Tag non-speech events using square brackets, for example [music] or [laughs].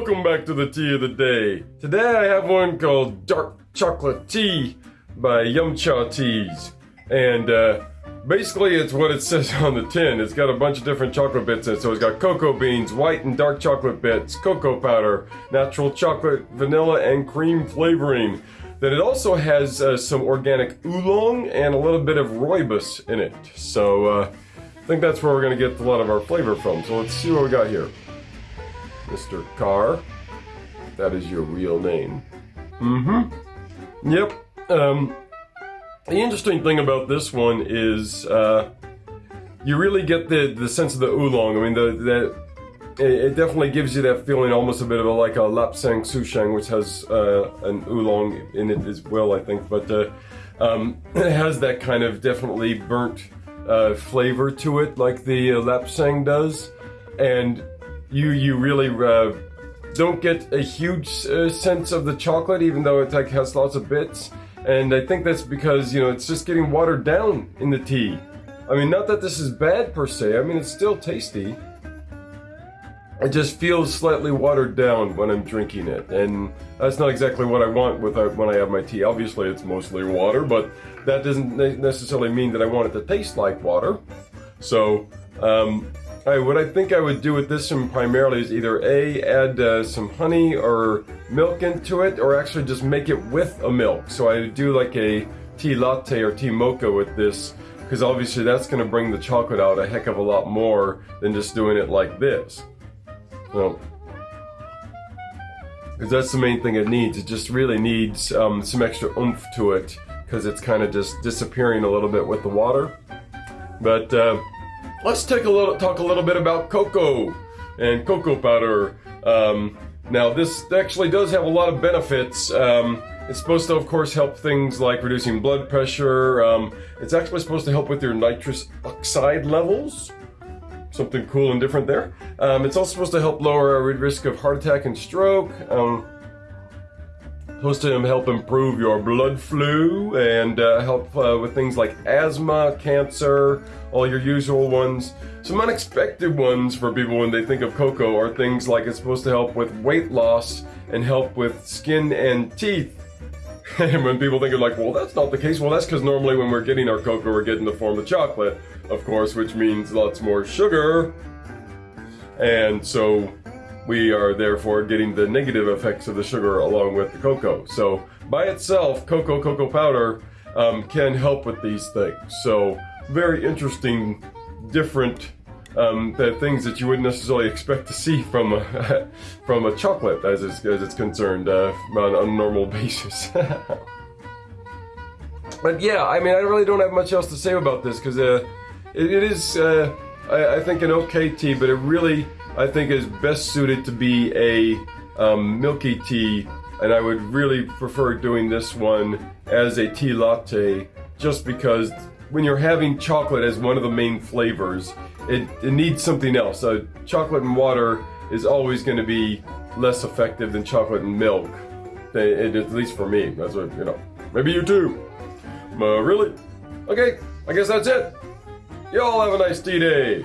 back to the tea of the day. Today I have one called Dark Chocolate Tea by Yum Cha Teas. And uh, basically it's what it [laughs] says on the tin. It's got a bunch of different chocolate bits in it. So it's got cocoa beans, white and dark chocolate bits, cocoa powder, natural chocolate, vanilla, and cream flavoring. Then it also has uh, some organic oolong and a little bit of rooibos in it. So uh, I think that's where we're going to get a lot of our flavor from. So let's see what we got here. Mr. Carr. That is your real name. Mm-hmm. Yep. Um, the interesting thing about this one is uh, you really get the, the sense of the oolong. I mean, the, the it definitely gives you that feeling almost a bit of a, like a lapsang souchong, which has uh, an oolong in it as well, I think. But uh, um, [clears throat] it has that kind of definitely burnt uh, flavor to it, like the uh, lapsang does. And you you really uh, don't get a huge uh, sense of the chocolate, even though it like has lots of bits. And I think that's because you know it's just getting watered down in the tea. I mean, not that this is bad per se. I mean, it's still tasty. It just feels slightly watered down when I'm drinking it, and that's not exactly what I want with uh, when I have my tea. Obviously, it's mostly water, but that doesn't necessarily mean that I want it to taste like water. So, um, What I think I would do with this one primarily is either A, add uh, some honey or milk into it, or actually just make it with a milk. So I do like a tea latte or tea mocha with this, because obviously that's going to bring the chocolate out a heck of a lot more than just doing it like this. So, because that's the main thing it needs. It just really needs um, some extra oomph to it, because it's kind of just disappearing a little bit with the water. But, uh, let's take a little talk a little bit about cocoa and cocoa powder. Um, now, this actually does have a lot of benefits. Um, it's supposed to, of course, help things like reducing blood pressure. Um, it's actually supposed to help with your nitrous oxide levels. Something cool and different there. Um, it's also supposed to help lower our risk of heart attack and stroke. Supposed to help improve your blood flow and uh, help uh, with things like asthma, cancer, all your usual ones. Some unexpected ones for people when they think of cocoa are things like it's supposed to help with weight loss and help with skin and teeth. [laughs] and when people think of like, well, that's not the case. Well, that's because normally when we're getting our cocoa, we're getting the form of chocolate, of course, which means lots more sugar. And so we are therefore getting the negative effects of the sugar along with the cocoa. So by itself, cocoa, cocoa powder um, can help with these things. So very interesting, different um, the things that you wouldn't necessarily expect to see from a, [laughs] from a chocolate as it's, as it's concerned uh, on a normal [laughs] basis. but yeah, I mean, I really don't have much else to say about this because uh, it, it is, uh, I, I, think, an okay tea, but it really, I think, is best suited to be a um, milky tea, and I would really prefer doing this one as a tea latte just because when you're having chocolate as one of the main flavors, it, it needs something else. So chocolate and water is always going to be less effective than chocolate and milk. It, at least for me. That's what, you know. Maybe you too. Uh, really? Okay, I guess that's it. Y'all have a nice tea day.